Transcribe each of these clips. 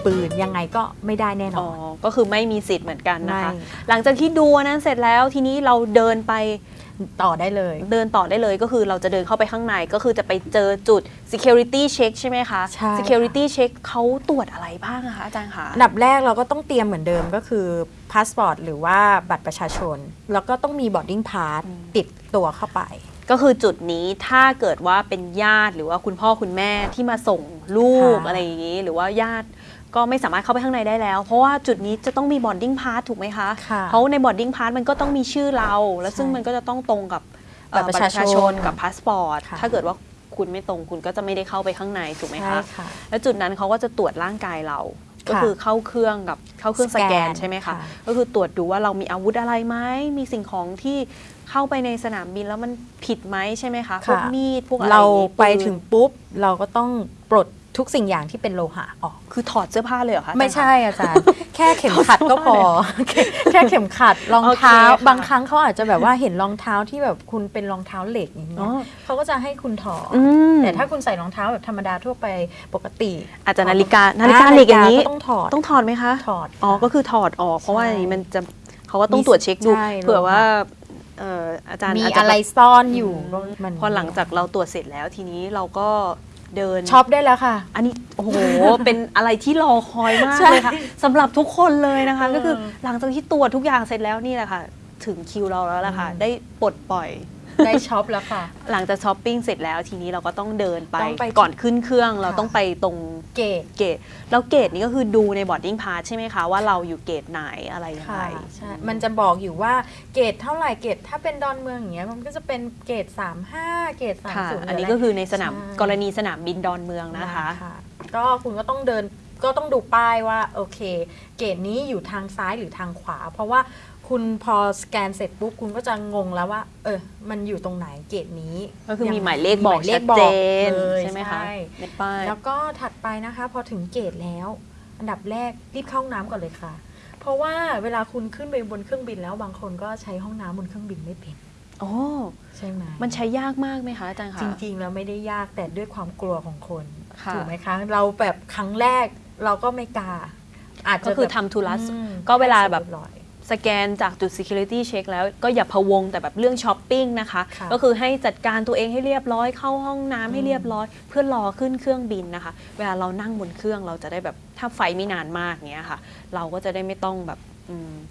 เหมือนปืนยังไงก็ไม่ได้แน่นอ๋ออน ก็คือไม่มีสิทธิ์เหมือนกันนะคะไม่หลังจากที่ดูอันนั้นเสร็จแล้วทีนี้เราเดินไปต่อได้เลย เดินต่อได้เลยก็คือเราจะเดินเข้าไปข้างในก็คือจะไปเจอจุด security check ใช่ไหมคะใช่ค่ะ security check เขาตรวจอะไรบ้างอะคะอาจารย์คะอันดับแรกเราก็ต้องเตรียมเหมือนเดิมก็คือพาสปอร์ตหรือว่าบัตรประชาชน แล้วก็ต้องมี boarding pass ติดตัวเข้าไปก็คือจุดนี้ถ้าเกิดว่าเป็นญาติหรือว่าคุณพ่อคุณแม่ที่มาส่งลูกค่ะอะไรอย่างนี้ หรือว่าญาติ ก็ไม่สามารถเข้าไปข้างในได้แล้ว เพราะว่าจุดนี้จะต้องมี boarding pass ถูกไหมคะค่ะเพราะใน boarding pass มันก็ต้องมีชื่อเรา แล้วซึ่งใช่มันก็จะต้องตรงกับเอ่อบัตรประชาชนกับพาสปอร์ตค่ะถ้าเกิดว่าคุณไม่ตรงคุณก็จะไม่ได้เข้าไปข้างในถูกไหมใช่คะค่ะแล้วจุดนั้นเขาก็จะตรวจร่างกายเรา ก็ค่ะคือเข้าเครื่องกับเข้าเครื่องสสแกแกนนใช่ไหมคะค่ะก็คือตรวจดูว่าเรามีอาวุธอะไรไหมมีสิ่งของที่เข้าไปในสนามบินแล้วมันผิดไหมใช่ไหมคะพวกค่ะมีดพวกอะไรเราอย่งงี้ไปปืนถึงปุ๊บเราก็ต้องปลด ทุกสิ่งอย่างที่เป็นโลหะออก คือถอดเสื้อผ้าเลยเหรอคะไม่อาจารย์ใช่อาจารย์ แค่เข็มขัดก็พอ แค่เข็มขัดรองเท้าโอเคค่ะบางครั้งเขาอาจจะแบบว่าเห็นรองเท้าที่แบบคุณเป็นรองเท้าเหล็กอย่างเงี้อ๋ยอเขาก็จะให้คุณถอดอืมแต่ถ้าคุณใส่รองเท้าแบบธรรมดาทั่วไปปกติ อาจจะนาฬิกานาฬิกาเหล็กอย่างนี้ก็ต้องถอดต้องถอดไหมคะถอดอ๋อค่ะก็คือถอดออก เพราะว่าใช่อย่างนี้มันจะเขาก็ต้องตรวจเช็คดูใช่เผื่อโลหะว่าเอ่ออาจารย์มีอาจจะอะไรแบบซ่อนอยู่ก็มันพอหลังจากเราตรวจเสร็จแล้วทีนี้เราก็ เดิน ช็อปได้แล้วค่ะ อันนี้โอ้โห เป็นอะไรที่รอคอยมากใช่เลยค่ะสำหรับทุกคนเลยนะคะเออก็คือหลังจากที่ตรวจทุกอย่างเสร็จแล้วนี่แหละค่ะ ถึงคิวเราแล้วล่ะค่ะอืมได้ปลดปล่อย ได้ช็อปแล้วค่ะ หลังจากช้อปปิ้งเสร็จแล้วทีนี้เราก็ต้องเดินไปต้องไปก่อนขึ้นเครื่องเราค่ะต้องไปตรง gate gateแล้ว gate นี้ก็คือดูใน boarding pass ใช่ไหมคะ ว่าเราอยู่ gate ไหนอะไรยังไงค่ะใช่ มันจะบอกอยู่ว่า gate เท่าไหร่ gate ถ้าเป็นดอนเมืองอย่างเงี้ยมันก็จะเป็น gate 35 gate ค่ะ 30อันนี้ก็คือในสนามใช่กรณีสนามบินดอนเมืองนะคะ ก็คุณก็ต้องเดินก็ต้องดูป้ายว่าโอเค gate นี้อยู่ทางซ้ายหรือทางขวา เพราะว่า คุณพอสแกนเสร็จปุ๊บคุณก็จะงงแล้วว่า เออ มันอยู่ตรงไหน gate นี้ก็คือมีหมายเลขบอกมีหมายเลขบอกชัดเจนเลยใช่ไหมคะใช่ในป้ายแล้วก็ถัดไปนะคะ พอถึง gate แล้ว อันดับแรกรีบเข้าห้องน้ำก่อนเลยค่ะ เพราะว่าเวลาคุณขึ้นไปบนเครื่องบินแล้วบางคนก็ใช้ห้องน้ำบนเครื่องบินไม่เป็นโอ้ใช่ไหมมันใช้ยากมากไหมคะอาจารย์คะจริง ๆ แล้วไม่ได้ยากแต่ด้วยความกลัวของคนค่ะถูกไหมคะ เราแบบครั้งแรกเราก็ไม่กล้าอาจจะก็คือแบบทำธุระอืมก็เวลาแบบให้เสร็จเรียบร้อยสแกนจากจุด security check แล้วก็อย่าพะวงแต่แบบเรื่องช้อปปิ้งนะคะค่ะก็คือให้จัดการตัวเองให้เรียบร้อยเข้าห้องน้ำให้เรียบร้อย เพื่อรอขึ้นเครื่องบินนะคะ เวลาเรานั่งบนเครื่องเราจะได้แบบถ้าไฟไม่นานมากเงี้ยค่ะ เราก็จะได้ไม่ต้องแบบอืม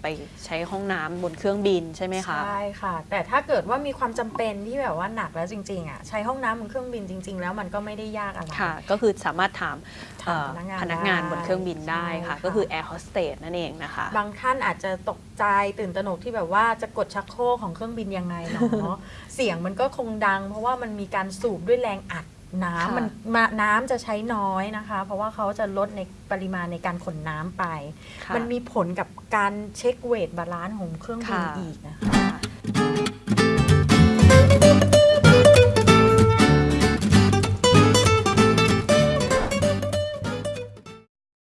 ไปใช้ห้องน้ำบนเครื่องบินใช่ไหมคะ ใช่ค่ะ แต่ถ้าเกิดว่ามีความจำเป็นที่แบบว่าหนักแล้วจริงๆอะใช้ห้องน้ำบนเครื่องบินจริง ๆ แล้วมันก็ไม่ได้ยากอะไร ค่ะ ก็คือสามารถถามถามเอ่อพนักงานพนักงานได้บนเครื่องบินได้ค่ะใช่ค่ะ ก็คือแอร์โฮสเตสนั่นเองนะคะ บางท่านอาจจะตกใจตื่นตระหนกที่แบบว่าจะกดชักโครกของเครื่องบินยังไงเนาะ เสียงมันก็คงดัง เพราะว่ามันมีการสูบด้วยแรงอัด น้ำค่ะมันมาน้ำจะใช้น้อยนะคะ เพราะว่าเขาจะลดในปริมาณในการขนน้ำไปค่ะมันมีผลกับการเช็ค weight balance ของเครื่องบินค่ะอีกนะคะค่ะ